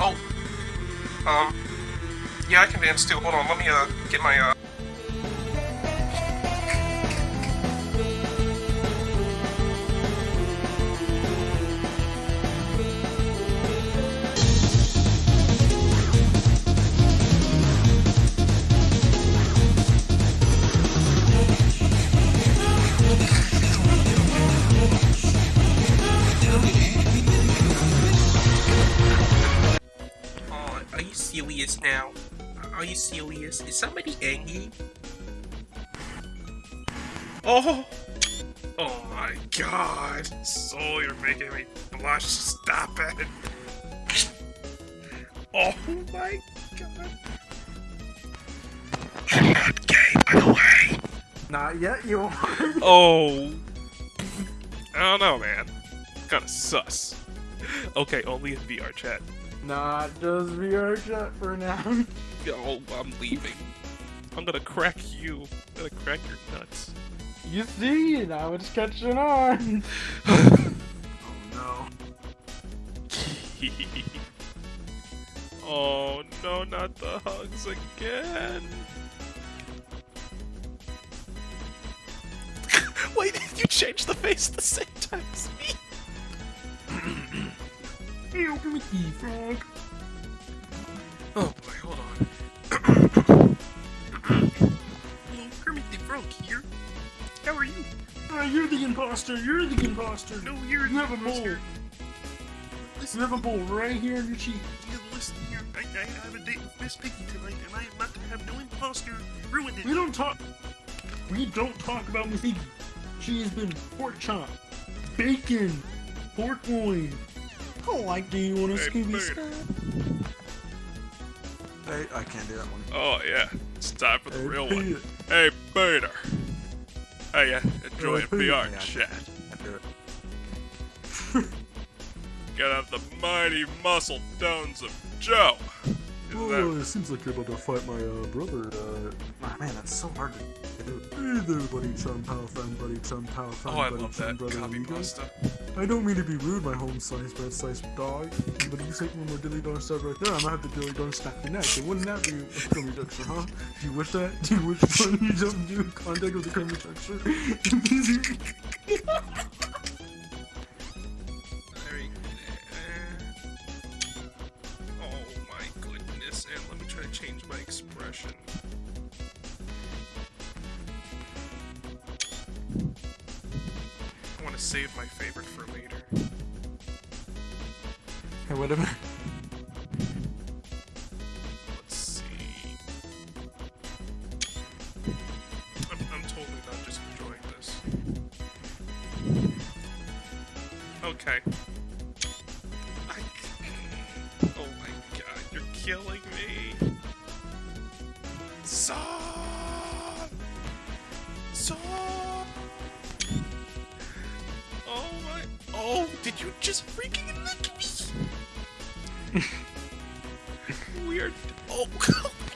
Oh, um, yeah, I can dance too. Hold on, let me, uh, get my, uh... Are you serious now? Are you serious? Is somebody angry? Oh! Oh my god! So you're making me blush. Stop it! Oh my god! I'm not gay, by the way. Not yet, you are. Oh. I don't know, man. Kinda sus. Okay, only in VRChat. Not just VRChat for now. Oh, I'm leaving. I'm gonna crack you. I'm gonna crack your nuts. You see, now it's catching on. oh no. oh no, not the hugs again. Wait, did you changed the face at the same time me. Help me, frog. Oh boy, hold on. Hello, Kermit the Frog here. How are you? Uh, you're the imposter. You're the imposter. No, you're You have a mole. You have a mole right here on your cheek. you listen here. I, I have a date with Miss Piggy tonight, and I am not to have no imposter ruined it. We don't talk. We don't talk about Miss Iggy. She has been pork chop, bacon, pork loin. I don't like do you want a Hey, Scooby Bert. snack? Hey, I can't do that one. Oh yeah, it's time for the Hey, real Peter. one. Hey, Peter. Hey, yeah, enjoy Hey, a VR Peter. chat. I do it. Get out the mighty muscle tones of Joe. Is Oh, that- it seems like you're about to fight my uh, brother. Uh, ah, man, that's so hard to do. Hey there, buddy chum pal friend, buddy chum pal friend, Oh, I buddy love chum that brother copy amigo. pasta. I don't mean to be rude, my home-sized, red-sized dog, but if you take one more dilly dong stab right there, I'm gonna have to dilly dong snap your neck. And wouldn't that be a crummy texture, huh? Do you wish that? Do you wish when you jump into contact with the crummy texture? Change my expression. I want to save my favorite for later. hey, whatever. Let's see. I'm, I'm totally not just enjoying this. Okay. I, oh my god, you're killing me. Son! Son! Oh my. Oh, did you just freaking lick me? Weird. Oh,